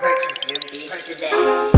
Purchase your beat today.